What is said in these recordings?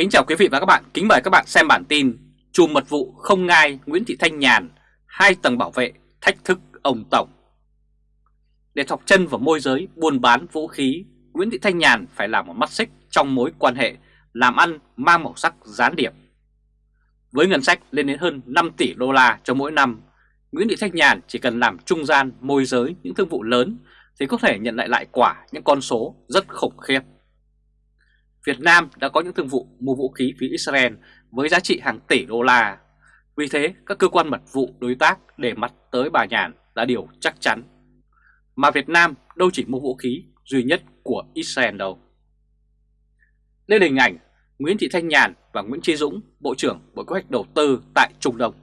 Kính chào quý vị và các bạn, kính mời các bạn xem bản tin Chùm mật vụ không ngai Nguyễn Thị Thanh Nhàn, hai tầng bảo vệ thách thức ông Tổng. Để thọc chân vào môi giới buôn bán vũ khí, Nguyễn Thị Thanh Nhàn phải làm một mắt xích trong mối quan hệ làm ăn mang màu sắc gián điệp. Với ngân sách lên đến hơn 5 tỷ đô la cho mỗi năm, Nguyễn Thị Thanh Nhàn chỉ cần làm trung gian môi giới những thương vụ lớn thì có thể nhận lại lại quả những con số rất khủng khiếp. Việt Nam đã có những thương vụ mua vũ khí phía Israel với giá trị hàng tỷ đô la. Vì thế, các cơ quan mật vụ đối tác để mắt tới bà Nhàn là điều chắc chắn. Mà Việt Nam đâu chỉ mua vũ khí duy nhất của Israel đâu. Đây là hình ảnh Nguyễn Thị Thanh Nhàn và Nguyễn Chí Dũng, Bộ trưởng Bộ Kế hoạch Đầu tư tại Trung Đông.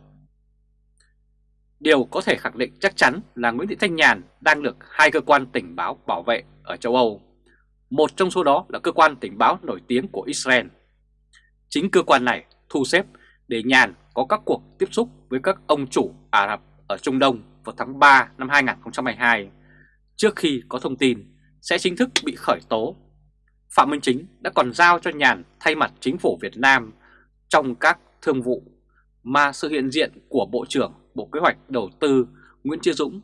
Điều có thể khẳng định chắc chắn là Nguyễn Thị Thanh Nhàn đang được hai cơ quan tình báo bảo vệ ở châu Âu một trong số đó là cơ quan tình báo nổi tiếng của Israel. Chính cơ quan này thu xếp để Nhàn có các cuộc tiếp xúc với các ông chủ Ả Rập ở Trung Đông vào tháng 3 năm 2022, trước khi có thông tin sẽ chính thức bị khởi tố. Phạm Minh Chính đã còn giao cho Nhàn thay mặt chính phủ Việt Nam trong các thương vụ mà sự hiện diện của Bộ trưởng Bộ Kế hoạch Đầu tư Nguyễn Chí Dũng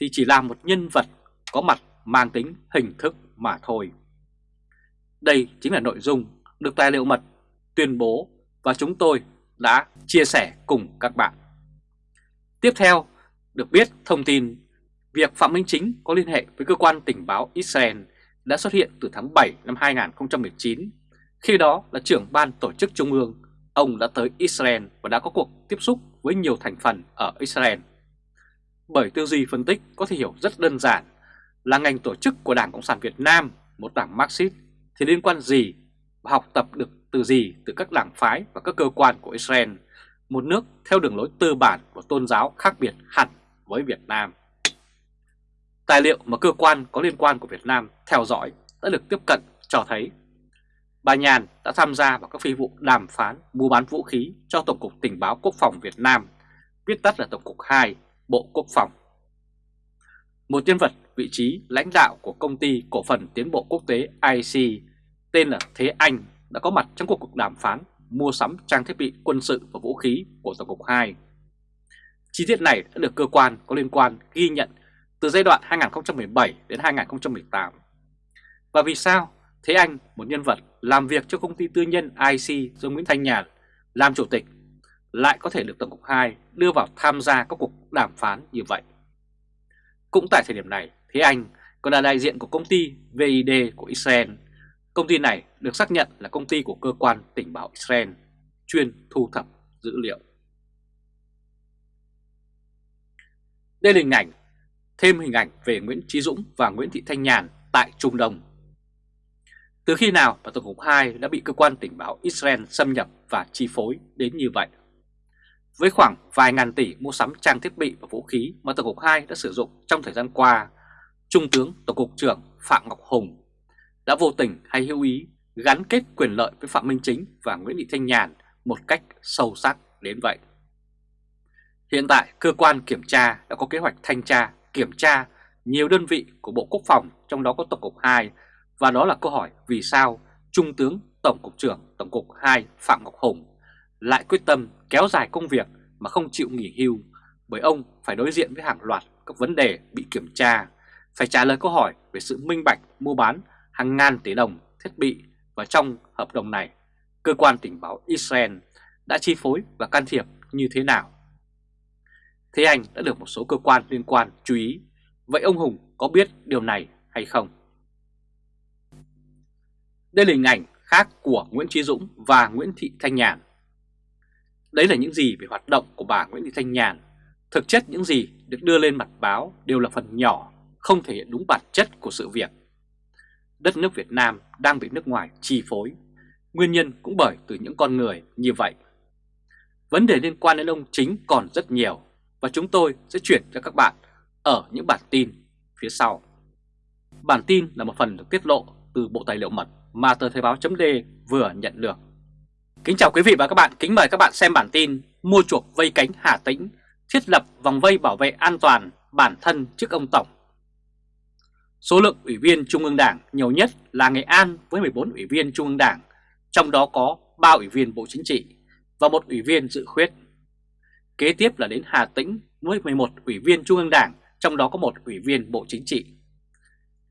thì chỉ là một nhân vật có mặt mang tính hình thức mà thôi. Đây chính là nội dung được tài liệu mật tuyên bố và chúng tôi đã chia sẻ cùng các bạn. Tiếp theo, được biết thông tin việc Phạm Minh Chính có liên hệ với cơ quan tình báo Israel đã xuất hiện từ tháng 7 năm 2019. Khi đó là trưởng ban tổ chức trung ương, ông đã tới Israel và đã có cuộc tiếp xúc với nhiều thành phần ở Israel. Bởi tư duy phân tích có thể hiểu rất đơn giản là ngành tổ chức của Đảng Cộng sản Việt Nam, một đảng Marxist thì liên quan gì và học tập được từ gì từ các đảng phái và các cơ quan của Israel, một nước theo đường lối tư bản của tôn giáo khác biệt hẳn với Việt Nam. Tài liệu mà cơ quan có liên quan của Việt Nam theo dõi đã được tiếp cận cho thấy bà Nhàn đã tham gia vào các phi vụ đàm phán mua bán vũ khí cho Tổng cục Tình báo Quốc phòng Việt Nam, viết tắt là Tổng cục 2, Bộ Quốc phòng. Một nhân vật vị trí lãnh đạo của công ty cổ phần tiến bộ quốc tế IC tên là Thế Anh đã có mặt trong cuộc đàm phán mua sắm trang thiết bị quân sự và vũ khí của Tổng cục 2. Chi tiết này đã được cơ quan có liên quan ghi nhận từ giai đoạn 2017 đến 2018. Và vì sao Thế Anh, một nhân vật làm việc cho công ty tư nhân IC do Nguyễn Thanh Nhàn làm chủ tịch, lại có thể được Tổng cục 2 đưa vào tham gia các cuộc đàm phán như vậy? Cũng tại thời điểm này, Thế Anh còn là đại diện của công ty VID của Israel Công ty này được xác nhận là công ty của cơ quan tình báo Israel chuyên thu thập dữ liệu. Đây là hình ảnh, thêm hình ảnh về Nguyễn Trí Dũng và Nguyễn Thị Thanh Nhàn tại Trung Đông. Từ khi nào mà Tổng cục 2 đã bị cơ quan tình báo Israel xâm nhập và chi phối đến như vậy? Với khoảng vài ngàn tỷ mua sắm trang thiết bị và vũ khí mà Tổng cục 2 đã sử dụng trong thời gian qua, Trung tướng Tổng cục trưởng Phạm Ngọc Hùng đã vô tình hay hữu ý gắn kết quyền lợi với Phạm Minh Chính và Nguyễn Thị Thanh Nhàn một cách sâu sắc đến vậy. Hiện tại, cơ quan kiểm tra đã có kế hoạch thanh tra, kiểm tra nhiều đơn vị của Bộ Quốc phòng, trong đó có Tổng cục 2, và đó là câu hỏi vì sao Trung tướng Tổng cục trưởng Tổng cục 2 Phạm Ngọc Hùng lại quyết tâm kéo dài công việc mà không chịu nghỉ hưu bởi ông phải đối diện với hàng loạt các vấn đề bị kiểm tra, phải trả lời câu hỏi về sự minh bạch mua bán hàng ngàn tỷ đồng thiết bị và trong hợp đồng này, cơ quan tình báo Israel đã chi phối và can thiệp như thế nào? Thế anh đã được một số cơ quan liên quan chú ý, vậy ông Hùng có biết điều này hay không? Đây là hình ảnh khác của Nguyễn Trí Dũng và Nguyễn Thị Thanh Nhàn. Đấy là những gì về hoạt động của bà Nguyễn Thị Thanh Nhàn. Thực chất những gì được đưa lên mặt báo đều là phần nhỏ, không thể hiện đúng bản chất của sự việc đất nước Việt Nam đang bị nước ngoài chi phối. Nguyên nhân cũng bởi từ những con người như vậy. Vấn đề liên quan đến ông chính còn rất nhiều và chúng tôi sẽ chuyển cho các bạn ở những bản tin phía sau. Bản tin là một phần được tiết lộ từ Bộ Tài liệu mật mà tờ Thời báo chấm vừa nhận được. Kính chào quý vị và các bạn, kính mời các bạn xem bản tin Mua chuộc vây cánh Hà Tĩnh, thiết lập vòng vây bảo vệ an toàn bản thân trước ông Tổng Số lượng ủy viên Trung ương Đảng nhiều nhất là Nghệ An với 14 ủy viên Trung ương Đảng, trong đó có 3 ủy viên Bộ Chính trị và một ủy viên dự khuyết. Kế tiếp là đến Hà Tĩnh với 11 ủy viên Trung ương Đảng, trong đó có một ủy viên Bộ Chính trị.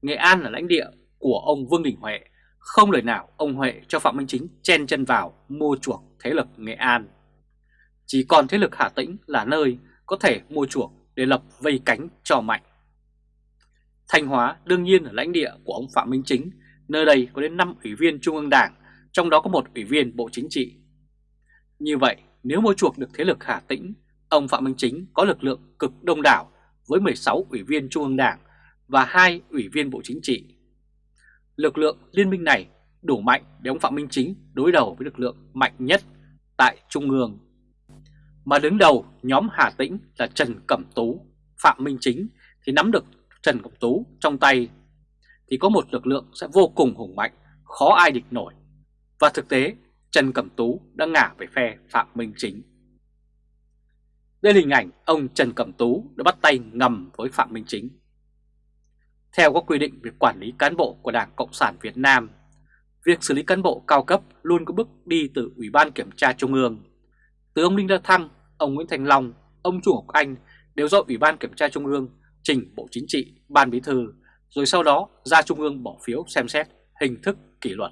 Nghệ An là lãnh địa của ông Vương Đình Huệ, không lời nào ông Huệ cho Phạm Minh Chính chen chân vào mua chuộc thế lực Nghệ An. Chỉ còn thế lực Hà Tĩnh là nơi có thể mua chuộc để lập vây cánh cho mạnh. Thanh Hóa đương nhiên là lãnh địa của ông Phạm Minh Chính, nơi đây có đến 5 ủy viên Trung ương Đảng, trong đó có một ủy viên Bộ Chính trị. Như vậy, nếu mua chuộc được thế lực Hà Tĩnh, ông Phạm Minh Chính có lực lượng cực đông đảo với 16 ủy viên Trung ương Đảng và hai ủy viên Bộ Chính trị. Lực lượng liên minh này đủ mạnh để ông Phạm Minh Chính đối đầu với lực lượng mạnh nhất tại Trung ương. Mà đứng đầu nhóm Hà Tĩnh là Trần Cẩm Tú, Phạm Minh Chính thì nắm được Trần Cẩm Tú trong tay thì có một lực lượng sẽ vô cùng hùng mạnh, khó ai địch nổi. Và thực tế, Trần Cẩm Tú đã ngả về phe Phạm Minh Chính. Đây là hình ảnh ông Trần Cẩm Tú đã bắt tay ngầm với Phạm Minh Chính. Theo các quy định về quản lý cán bộ của Đảng Cộng sản Việt Nam, việc xử lý cán bộ cao cấp luôn có bước đi từ Ủy ban Kiểm tra Trung ương. Từ ông Đinh La Thăng, ông Nguyễn Thành Long, ông Chu Ngọc Anh đều do Ủy ban Kiểm tra Trung ương trình Bộ Chính trị, Ban Bí thư, rồi sau đó ra Trung ương bỏ phiếu xem xét hình thức kỷ luật.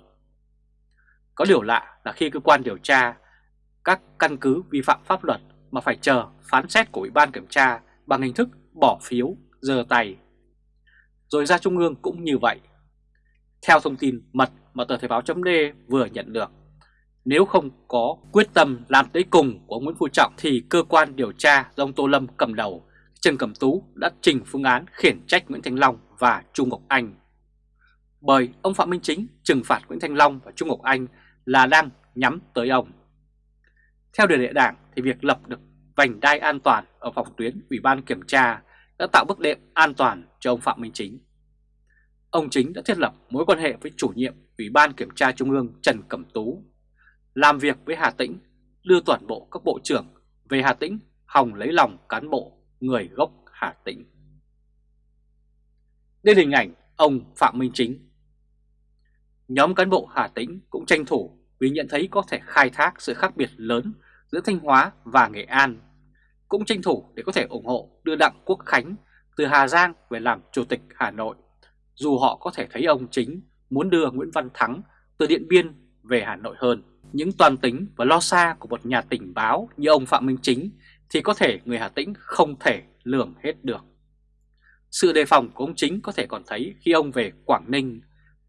Có điều lạ là khi cơ quan điều tra các căn cứ vi phạm pháp luật mà phải chờ phán xét của Ủy ban Kiểm tra bằng hình thức bỏ phiếu, giơ tay. Rồi ra Trung ương cũng như vậy. Theo thông tin mật mà tờ Thời báo chấm vừa nhận được, nếu không có quyết tâm làm tới cùng của Nguyễn Phú Trọng thì cơ quan điều tra do ông Tô Lâm cầm đầu, Trần Cẩm Tú đã trình phương án khiển trách Nguyễn Thành Long và Trung Ngọc Anh. Bởi ông Phạm Minh Chính trừng phạt Nguyễn Thành Long và Trung Ngọc Anh là đang nhắm tới ông. Theo điều lệ đảng thì việc lập được vành đai an toàn ở phòng tuyến Ủy ban Kiểm tra đã tạo bước đệm an toàn cho ông Phạm Minh Chính. Ông Chính đã thiết lập mối quan hệ với chủ nhiệm Ủy ban Kiểm tra Trung ương Trần Cẩm Tú, làm việc với Hà Tĩnh, đưa toàn bộ các bộ trưởng về Hà Tĩnh hòng lấy lòng cán bộ người gốc Hà Tĩnh. Đây là hình ảnh ông Phạm Minh Chính. Nhóm cán bộ Hà Tĩnh cũng tranh thủ vì nhận thấy có thể khai thác sự khác biệt lớn giữa Thanh Hóa và Nghệ An, cũng tranh thủ để có thể ủng hộ đưa Đặng Quốc Khánh từ Hà Giang về làm Chủ tịch Hà Nội, dù họ có thể thấy ông chính muốn đưa Nguyễn Văn Thắng từ Điện Biên về Hà Nội hơn. Những toàn tính và lo xa của một nhà tình báo như ông Phạm Minh Chính thì có thể người Hà Tĩnh không thể lường hết được. Sự đề phòng của ông Chính có thể còn thấy khi ông về Quảng Ninh.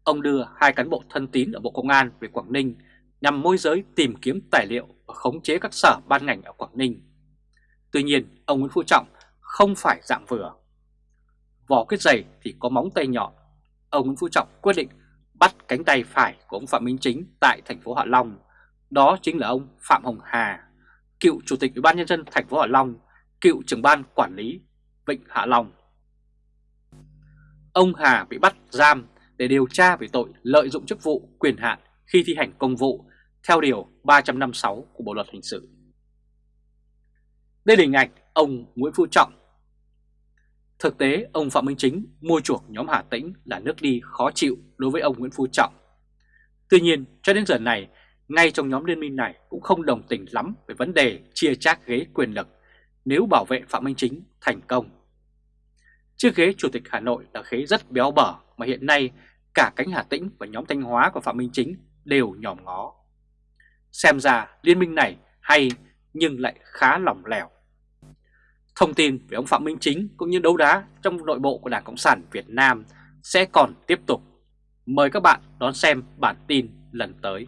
Ông đưa hai cán bộ thân tín ở Bộ Công an về Quảng Ninh nhằm môi giới tìm kiếm tài liệu và khống chế các sở ban ngành ở Quảng Ninh. Tuy nhiên, ông Nguyễn Phú Trọng không phải dạng vừa. Vỏ kết dày thì có móng tay nhọn. Ông Nguyễn Phú Trọng quyết định bắt cánh tay phải của ông Phạm Minh Chính tại thành phố Hạ Long. Đó chính là ông Phạm Hồng Hà, cựu Chủ tịch Ủy ban nhân dân thành phố Hạ Long, cựu trưởng ban quản lý Vịnh Hạ Long. Ông Hà bị bắt giam để điều tra về tội lợi dụng chức vụ quyền hạn khi thi hành công vụ theo Điều 356 của Bộ Luật Hình sự. Đây là hình ảnh ông Nguyễn Phú Trọng. Thực tế, ông Phạm Minh Chính mua chuộc nhóm Hà Tĩnh là nước đi khó chịu đối với ông Nguyễn Phú Trọng. Tuy nhiên, cho đến giờ này, ngay trong nhóm liên minh này cũng không đồng tình lắm về vấn đề chia chác ghế quyền lực nếu bảo vệ Phạm Minh Chính thành công. Chiếc ghế Chủ tịch Hà Nội là ghế rất béo bở mà hiện nay cả cánh Hà Tĩnh và nhóm Thanh Hóa của Phạm Minh Chính đều nhòm ngó. Xem ra liên minh này hay nhưng lại khá lỏng lẻo. Thông tin về ông Phạm Minh Chính cũng như đấu đá trong nội bộ của Đảng Cộng sản Việt Nam sẽ còn tiếp tục. Mời các bạn đón xem bản tin lần tới.